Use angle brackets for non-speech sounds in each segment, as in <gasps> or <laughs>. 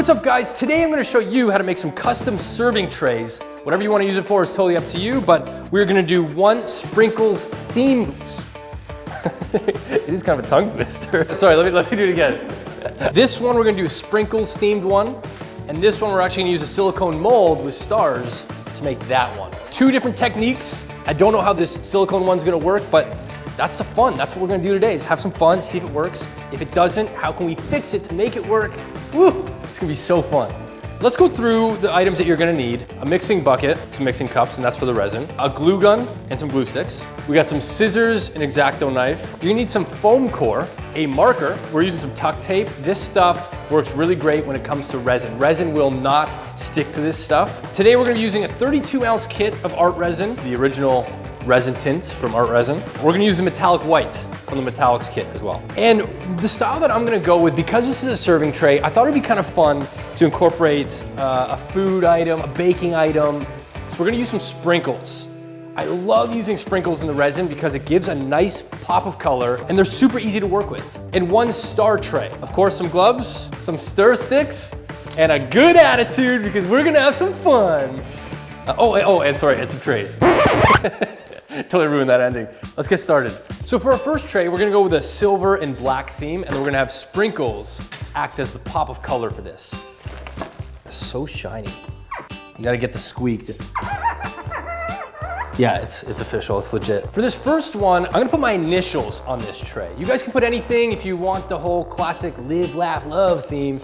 What's up guys? Today I'm gonna show you how to make some custom serving trays. Whatever you wanna use it for is totally up to you, but we're gonna do one sprinkles theme. <laughs> it is kind of a tongue twister. <laughs> Sorry, let me, let me do it again. This one we're gonna do a sprinkles themed one, and this one we're actually gonna use a silicone mold with stars to make that one. Two different techniques. I don't know how this silicone one's gonna work, but that's the fun. That's what we're gonna do today is have some fun, see if it works. If it doesn't, how can we fix it to make it work? Woo, it's gonna be so fun. Let's go through the items that you're gonna need. A mixing bucket, some mixing cups, and that's for the resin. A glue gun and some glue sticks. We got some scissors, an X-Acto knife. You need some foam core, a marker. We're using some tuck tape. This stuff works really great when it comes to resin. Resin will not stick to this stuff. Today we're gonna be using a 32 ounce kit of art resin, the original resin tints from Art Resin. We're gonna use the metallic white from the metallics kit as well. And the style that I'm gonna go with, because this is a serving tray, I thought it'd be kind of fun to incorporate uh, a food item, a baking item. So we're gonna use some sprinkles. I love using sprinkles in the resin because it gives a nice pop of color and they're super easy to work with. And one star tray. Of course, some gloves, some stir sticks, and a good attitude because we're gonna have some fun. Uh, oh, oh, and sorry, and some trays. <laughs> <laughs> totally ruined that ending. Let's get started. So for our first tray, we're gonna go with a silver and black theme, and then we're gonna have sprinkles act as the pop of color for this. So shiny. You gotta get the squeak. <laughs> Yeah, it's, it's official, it's legit. For this first one, I'm gonna put my initials on this tray. You guys can put anything if you want the whole classic live, laugh, love theme.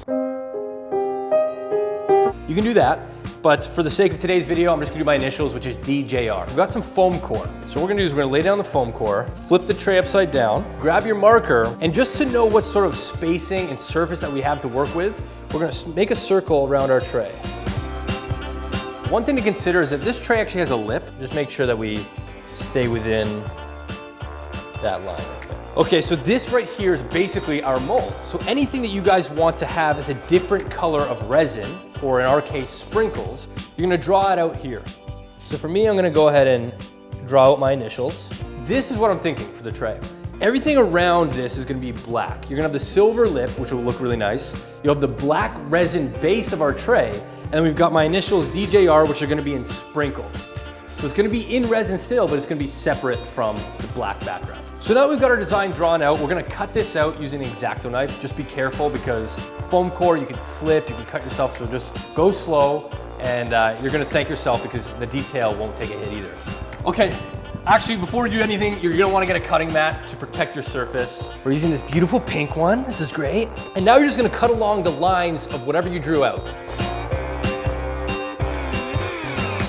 You can do that. But for the sake of today's video, I'm just gonna do my initials, which is DJR. We've got some foam core. So what we're gonna do is we're gonna lay down the foam core, flip the tray upside down, grab your marker, and just to know what sort of spacing and surface that we have to work with, we're gonna make a circle around our tray. One thing to consider is that this tray actually has a lip. Just make sure that we stay within that line. Okay, so this right here is basically our mold. So anything that you guys want to have is a different color of resin, or in our case, sprinkles, you're gonna draw it out here. So for me, I'm gonna go ahead and draw out my initials. This is what I'm thinking for the tray. Everything around this is gonna be black. You're gonna have the silver lip, which will look really nice. You'll have the black resin base of our tray, and we've got my initials DJR, which are gonna be in sprinkles. So it's gonna be in resin still, but it's gonna be separate from the black background. So now that we've got our design drawn out, we're gonna cut this out using an X-Acto knife. Just be careful because foam core, you can slip, you can cut yourself, so just go slow and uh, you're gonna thank yourself because the detail won't take a hit either. Okay, actually before we do anything, you're gonna wanna get a cutting mat to protect your surface. We're using this beautiful pink one, this is great. And now you're just gonna cut along the lines of whatever you drew out.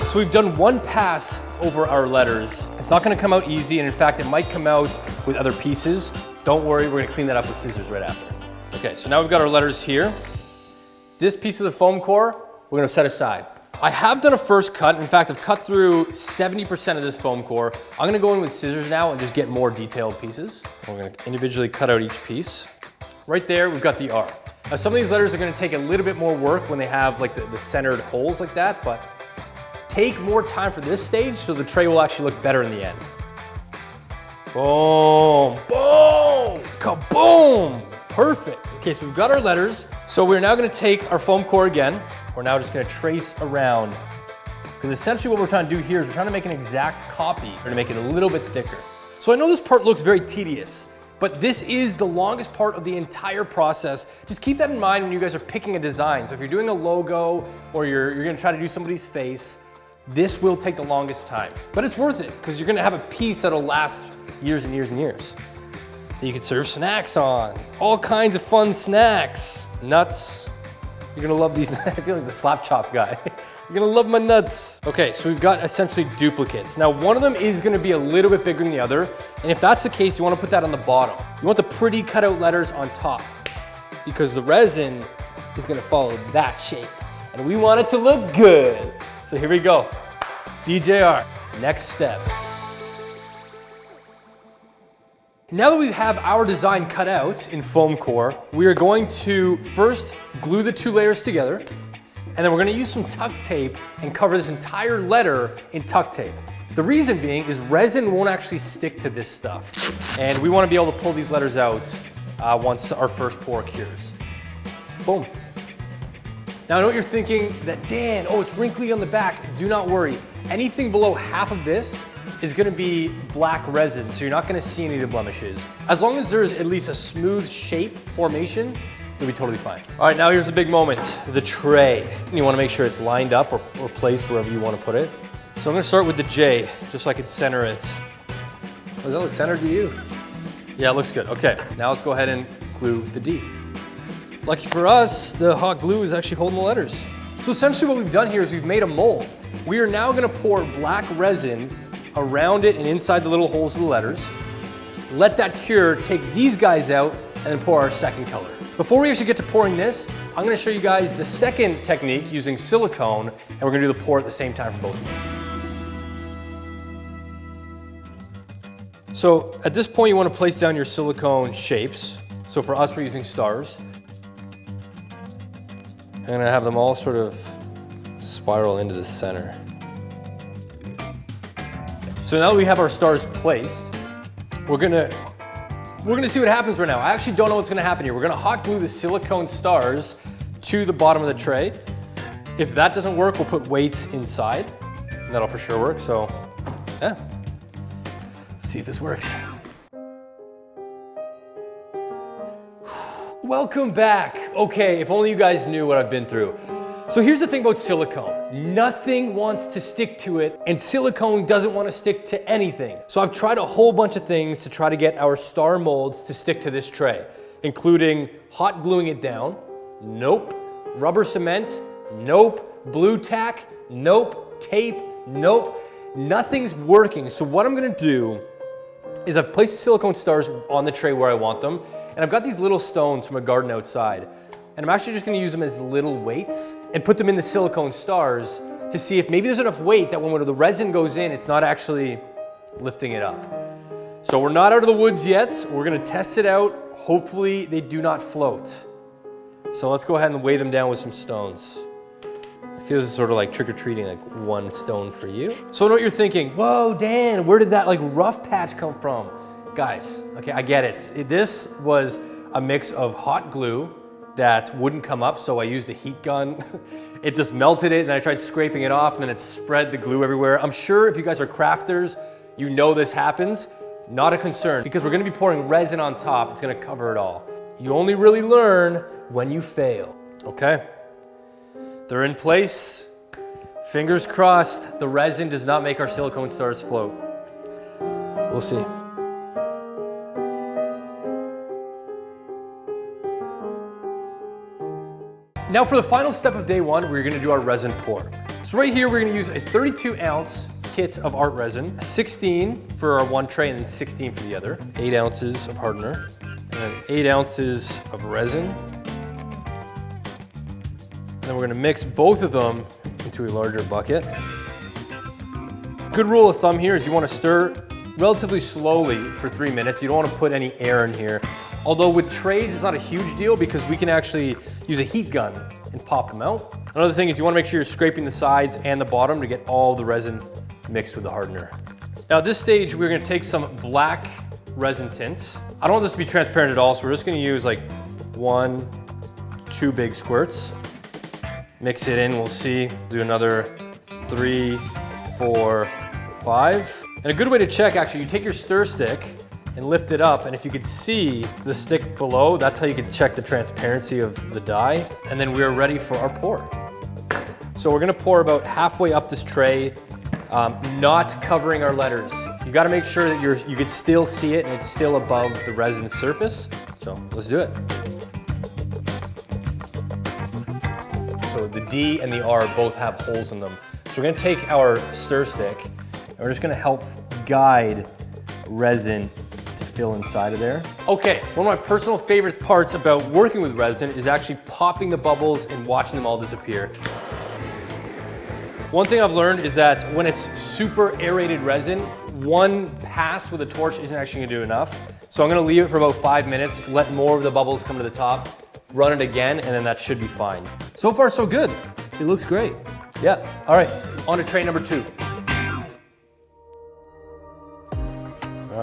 So we've done one pass over our letters. It's not gonna come out easy, and in fact, it might come out with other pieces. Don't worry, we're gonna clean that up with scissors right after. Okay, so now we've got our letters here. This piece of the foam core, we're gonna set aside. I have done a first cut. In fact, I've cut through 70% of this foam core. I'm gonna go in with scissors now and just get more detailed pieces. We're gonna individually cut out each piece. Right there, we've got the R. Now, some of these letters are gonna take a little bit more work when they have like the, the centered holes like that, but take more time for this stage so the tray will actually look better in the end. Boom, boom, kaboom, perfect. Okay, so we've got our letters. So we're now gonna take our foam core again. We're now just gonna trace around because essentially what we're trying to do here is we're trying to make an exact copy. We're gonna make it a little bit thicker. So I know this part looks very tedious, but this is the longest part of the entire process. Just keep that in mind when you guys are picking a design. So if you're doing a logo or you're, you're gonna try to do somebody's face, this will take the longest time, but it's worth it because you're gonna have a piece that'll last years and years and years. You can serve snacks on, all kinds of fun snacks, nuts. You're gonna love these, <laughs> I feel like the slap chop guy. <laughs> You're gonna love my nuts. Okay, so we've got essentially duplicates. Now one of them is gonna be a little bit bigger than the other, and if that's the case, you wanna put that on the bottom. You want the pretty cutout letters on top because the resin is gonna follow that shape, and we want it to look good. So here we go. DJR, next step. Now that we have our design cut out in foam core, we are going to first glue the two layers together, and then we're gonna use some tuck tape and cover this entire letter in tuck tape. The reason being is resin won't actually stick to this stuff. And we wanna be able to pull these letters out uh, once our first pour cures. Boom. Now I know what you're thinking that Dan, oh, it's wrinkly on the back. Do not worry. Anything below half of this is gonna be black resin, so you're not gonna see any of the blemishes. As long as there's at least a smooth shape formation, you'll be totally fine. All right, now here's the big moment, the tray. You wanna make sure it's lined up or, or placed wherever you wanna put it. So I'm gonna start with the J, just so I can center it. Does that look centered to you? Yeah, it looks good. Okay, now let's go ahead and glue the D. Lucky for us, the hot glue is actually holding the letters. So essentially what we've done here is we've made a mold. We are now gonna pour black resin around it and inside the little holes of the letters. Let that cure, take these guys out, and then pour our second color. Before we actually get to pouring this, I'm gonna show you guys the second technique using silicone, and we're gonna do the pour at the same time for both of them. So at this point, you wanna place down your silicone shapes. So for us, we're using stars. I'm gonna have them all sort of spiral into the center. So now that we have our stars placed, we're gonna, we're gonna see what happens right now. I actually don't know what's gonna happen here. We're gonna hot glue the silicone stars to the bottom of the tray. If that doesn't work, we'll put weights inside, and that'll for sure work, so yeah. Let's see if this works. <sighs> Welcome back. Okay, if only you guys knew what I've been through. So here's the thing about silicone. Nothing wants to stick to it and silicone doesn't want to stick to anything. So I've tried a whole bunch of things to try to get our star molds to stick to this tray, including hot gluing it down. Nope. Rubber cement. Nope. Blu Tack. Nope. Tape. Nope. Nothing's working. So what I'm gonna do is I've placed silicone stars on the tray where I want them, and I've got these little stones from a garden outside. And I'm actually just gonna use them as little weights and put them in the silicone stars to see if maybe there's enough weight that when the resin goes in, it's not actually lifting it up. So we're not out of the woods yet. We're gonna test it out. Hopefully they do not float. So let's go ahead and weigh them down with some stones. It feels sort of like trick-or-treating, like one stone for you. So I know what you're thinking, whoa, Dan, where did that like rough patch come from? Guys, okay, I get it. This was a mix of hot glue that wouldn't come up, so I used a heat gun. <laughs> it just melted it, and I tried scraping it off, and then it spread the glue everywhere. I'm sure if you guys are crafters, you know this happens. Not a concern, because we're gonna be pouring resin on top. It's gonna cover it all. You only really learn when you fail, okay? They're in place. Fingers crossed, the resin does not make our silicone stars float. We'll see. Now for the final step of day one, we're gonna do our resin pour. So right here, we're gonna use a 32 ounce kit of art resin, 16 for our one tray and 16 for the other, eight ounces of hardener, and eight ounces of resin. And then we're gonna mix both of them into a larger bucket. Good rule of thumb here is you wanna stir relatively slowly for three minutes. You don't wanna put any air in here. Although with trays, it's not a huge deal because we can actually use a heat gun and pop them out. Another thing is you wanna make sure you're scraping the sides and the bottom to get all the resin mixed with the hardener. Now at this stage, we're gonna take some black resin tint. I don't want this to be transparent at all, so we're just gonna use like one, two big squirts. Mix it in, we'll see. Do another three, four, five. And a good way to check, actually, you take your stir stick and lift it up. And if you could see the stick below, that's how you could check the transparency of the dye. And then we're ready for our pour. So we're gonna pour about halfway up this tray, um, not covering our letters. You gotta make sure that you're, you could still see it and it's still above the resin surface. So let's do it. So the D and the R both have holes in them. So we're gonna take our stir stick and we're just gonna help guide resin fill inside of there. Okay, one of my personal favorite parts about working with resin is actually popping the bubbles and watching them all disappear. One thing I've learned is that when it's super aerated resin, one pass with a torch isn't actually gonna do enough. So I'm gonna leave it for about five minutes, let more of the bubbles come to the top, run it again, and then that should be fine. So far, so good. It looks great. Yeah, all right, on to tray number two.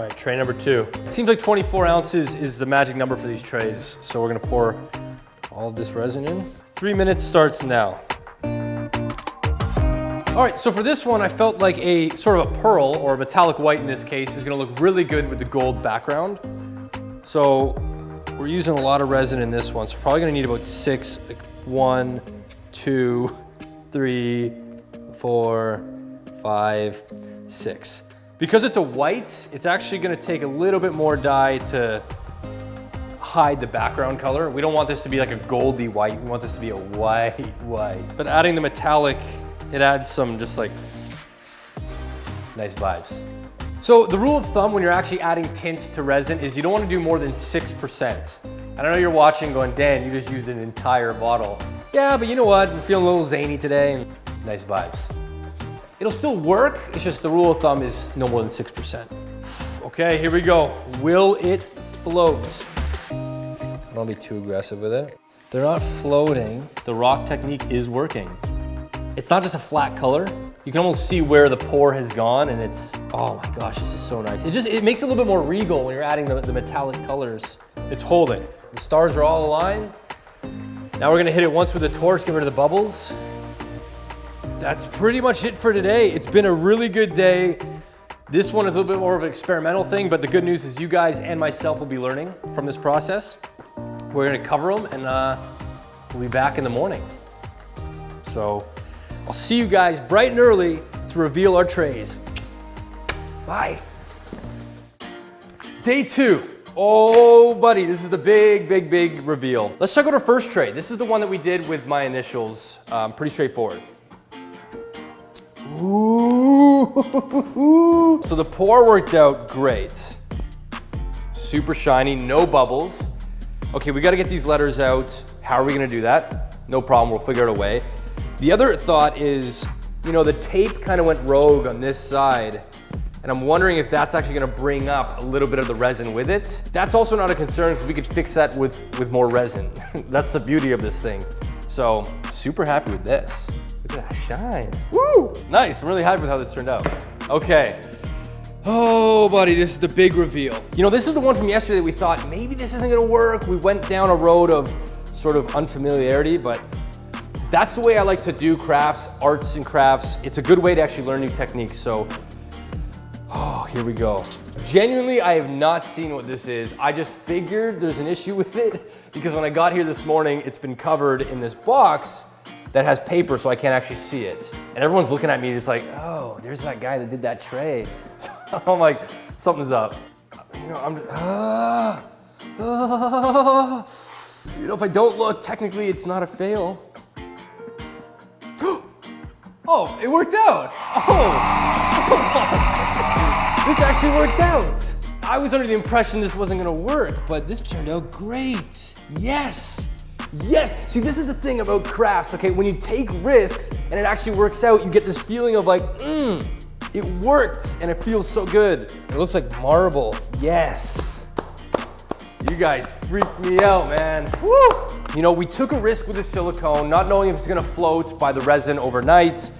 Right, tray number two. It seems like 24 ounces is the magic number for these trays. So we're gonna pour all of this resin in. Three minutes starts now. All right, so for this one, I felt like a sort of a pearl or a metallic white in this case is gonna look really good with the gold background. So we're using a lot of resin in this one, so probably gonna need about six, like one, two, three, four, five, six. Because it's a white, it's actually gonna take a little bit more dye to hide the background color. We don't want this to be like a goldy white. We want this to be a white white. But adding the metallic, it adds some just like nice vibes. So the rule of thumb when you're actually adding tints to resin is you don't want to do more than 6%. I don't know you're watching going, Dan, you just used an entire bottle. Yeah, but you know what? I'm feeling a little zany today nice vibes. It'll still work, it's just the rule of thumb is no more than 6%. Okay, here we go. Will it float? Don't be too aggressive with it. They're not floating. The rock technique is working. It's not just a flat color. You can almost see where the pour has gone and it's, oh my gosh, this is so nice. It just, it makes it a little bit more regal when you're adding the, the metallic colors. It's holding. The stars are all aligned. Now we're gonna hit it once with a torch, get rid of the bubbles. That's pretty much it for today. It's been a really good day. This one is a little bit more of an experimental thing, but the good news is you guys and myself will be learning from this process. We're gonna cover them and uh, we'll be back in the morning. So I'll see you guys bright and early to reveal our trays. Bye. Day two. Oh, buddy, this is the big, big, big reveal. Let's check out our first tray. This is the one that we did with my initials. Um, pretty straightforward. Ooh. <laughs> So the pour worked out great. Super shiny, no bubbles. Okay, we gotta get these letters out. How are we gonna do that? No problem, we'll figure out a way. The other thought is, you know, the tape kind of went rogue on this side, and I'm wondering if that's actually gonna bring up a little bit of the resin with it. That's also not a concern because we could fix that with, with more resin. <laughs> that's the beauty of this thing. So, super happy with this. Look at that shine. Woo! Nice, I'm really happy with how this turned out. Okay, Oh, buddy, this is the big reveal. You know, this is the one from yesterday that we thought maybe this isn't gonna work. We went down a road of sort of unfamiliarity, but that's the way I like to do crafts, arts and crafts. It's a good way to actually learn new techniques. So, oh, here we go. Genuinely, I have not seen what this is. I just figured there's an issue <laughs> with it because when I got here this morning, it's been covered in this box that has paper so I can't actually see it. And everyone's looking at me just like, oh, there's that guy that did that tray. <laughs> So I'm like, something's up. You know, I'm just, ah, ah. You know, if I don't look, technically it's not a fail. <gasps> oh, it worked out. Oh, <laughs> this actually worked out. I was under the impression this wasn't gonna work, but this turned out great. Yes. Yes, see this is the thing about crafts, okay? When you take risks and it actually works out, you get this feeling of like, mmm, it worked and it feels so good. It looks like marble, yes. You guys freaked me out, man. Woo! You know, we took a risk with the silicone, not knowing if it's gonna float by the resin overnight,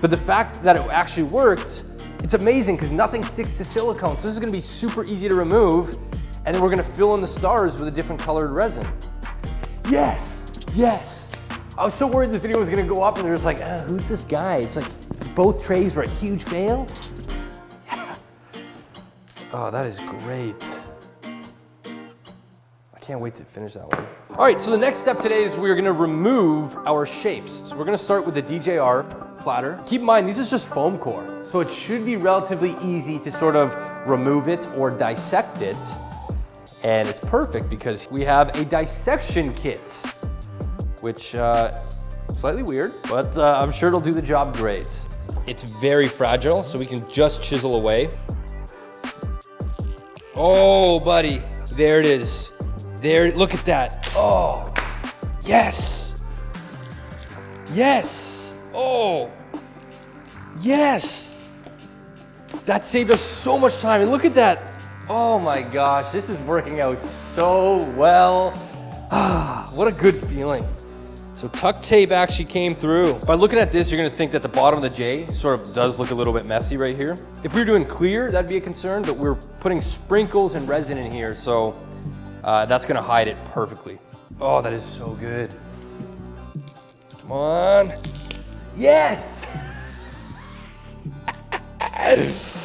but the fact that it actually worked, it's amazing because nothing sticks to silicone. So this is gonna be super easy to remove, and then we're gonna fill in the stars with a different colored resin. Yes, yes. I was so worried this video was gonna go up and they're just like, ah, who's this guy? It's like both trays were a huge fail. Yeah. Oh, that is great. I can't wait to finish that one. All right, so the next step today is we're gonna remove our shapes. So we're gonna start with the DJR platter. Keep in mind, this is just foam core. So it should be relatively easy to sort of remove it or dissect it. And it's perfect because we have a dissection kit, which uh, slightly weird, but uh, I'm sure it'll do the job great. It's very fragile, so we can just chisel away. Oh, buddy, there it is. There, look at that. Oh, yes. Yes. Oh, yes. That saved us so much time. And look at that. Oh my gosh, this is working out so well. Ah, <sighs> what a good feeling. So tuck tape actually came through. By looking at this, you're gonna think that the bottom of the J sort of does look a little bit messy right here. If we were doing clear, that'd be a concern, but we're putting sprinkles and resin in here, so uh, that's gonna hide it perfectly. Oh, that is so good. Come on. Yes! <laughs>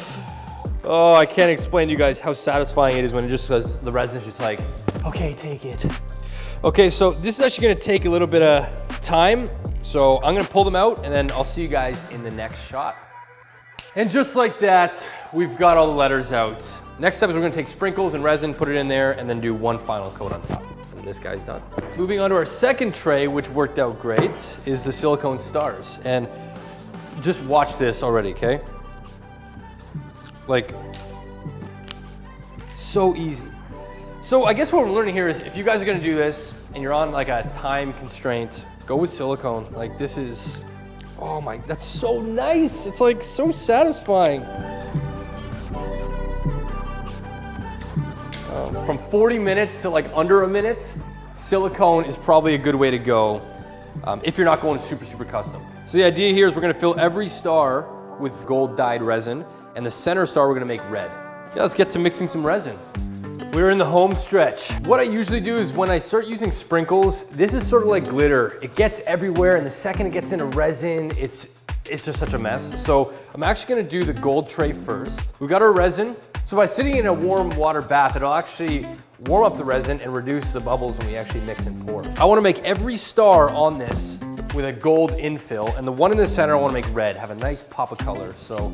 oh, I can't explain to you guys how satisfying it is when it just says the resin's just like, okay, take it. Okay, so this is actually gonna take a little bit of time. So I'm gonna pull them out and then I'll see you guys in the next shot. And just like that, we've got all the letters out. Next step is we're gonna take sprinkles and resin, put it in there, and then do one final coat on top. And this guy's done. Moving on to our second tray, which worked out great, is the silicone stars. And just watch this already, okay? Like, so easy. So I guess what we're learning here is if you guys are gonna do this and you're on like a time constraint, go with silicone. Like this is, oh my, that's so nice. It's like so satisfying. Um, from 40 minutes to like under a minute, silicone is probably a good way to go um, if you're not going super, super custom. So the idea here is we're gonna fill every star with gold dyed resin and the center star we're gonna make red. Let's get to mixing some resin. We're in the home stretch. What I usually do is when I start using sprinkles, this is sort of like glitter. It gets everywhere and the second it gets into resin, it's, it's just such a mess. So I'm actually gonna do the gold tray first. We've got our resin. So by sitting in a warm water bath, it'll actually warm up the resin and reduce the bubbles when we actually mix and pour. I wanna make every star on this with a gold infill and the one in the center I wanna make red, have a nice pop of color. So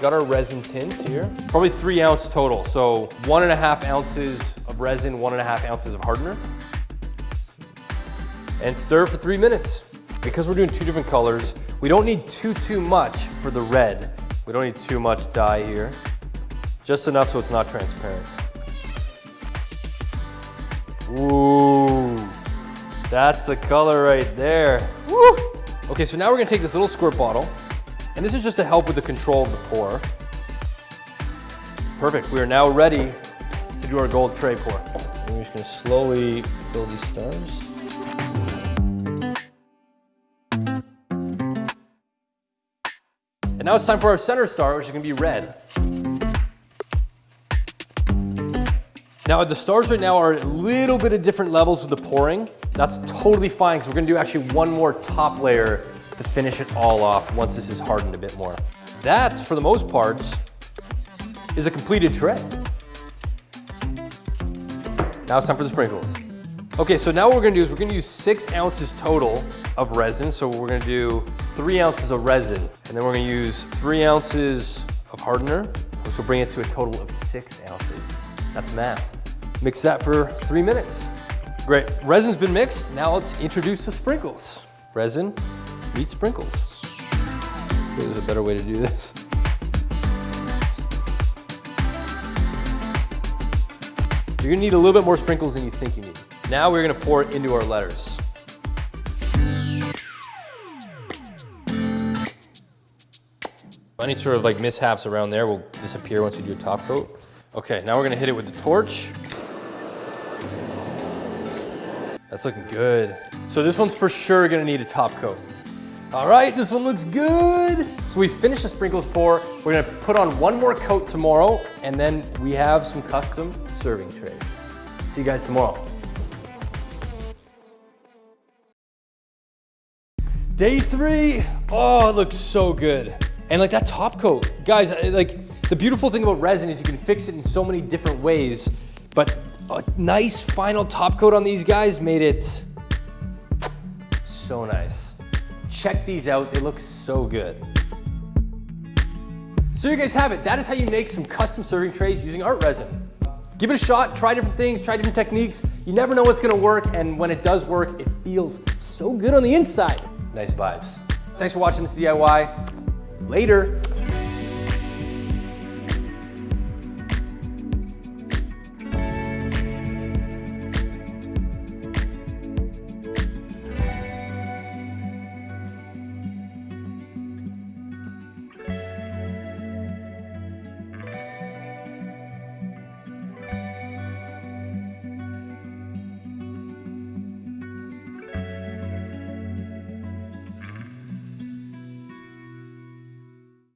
got our resin tins here, probably three ounce total. So one and a half ounces of resin, one and a half ounces of hardener. And stir for three minutes. Because we're doing two different colors, we don't need too, too much for the red. We don't need too much dye here. Just enough so it's not transparent. Ooh, that's the color right there. Woo! Okay, so now we're gonna take this little squirt bottle, and this is just to help with the control of the pour. Perfect, we are now ready to do our gold tray pour. we're just gonna slowly fill these stars. And now it's time for our center star, which is gonna be red. Now the stars right now are a little bit of different levels with the pouring. That's totally fine because we're gonna do actually one more top layer to finish it all off once this is hardened a bit more. That, for the most part, is a completed tray. Now it's time for the sprinkles. Okay, so now what we're gonna do is we're gonna use six ounces total of resin. So we're gonna do three ounces of resin, and then we're gonna use three ounces of hardener, which will bring it to a total of six ounces. That's math. Mix that for three minutes. Great, resin's been mixed. Now let's introduce the sprinkles. Resin meets sprinkles. There's a better way to do this. You're gonna need a little bit more sprinkles than you think you need. Now we're gonna pour it into our letters. Any sort of like mishaps around there will disappear once we do a top coat. Okay, now we're gonna hit it with the torch. That's looking good. So this one's for sure gonna need a top coat. All right, this one looks good. So we finished the sprinkles pour. We're gonna put on one more coat tomorrow, and then we have some custom serving trays. See you guys tomorrow. Day three, oh, it looks so good. And like that top coat, guys, like the beautiful thing about resin is you can fix it in so many different ways, but a nice final top coat on these guys made it so nice. Check these out, they look so good. So you guys have it. That is how you make some custom serving trays using art resin. Give it a shot, try different things, try different techniques. You never know what's gonna work, and when it does work, it feels so good on the inside. Nice vibes. Thanks for watching this DIY. Later.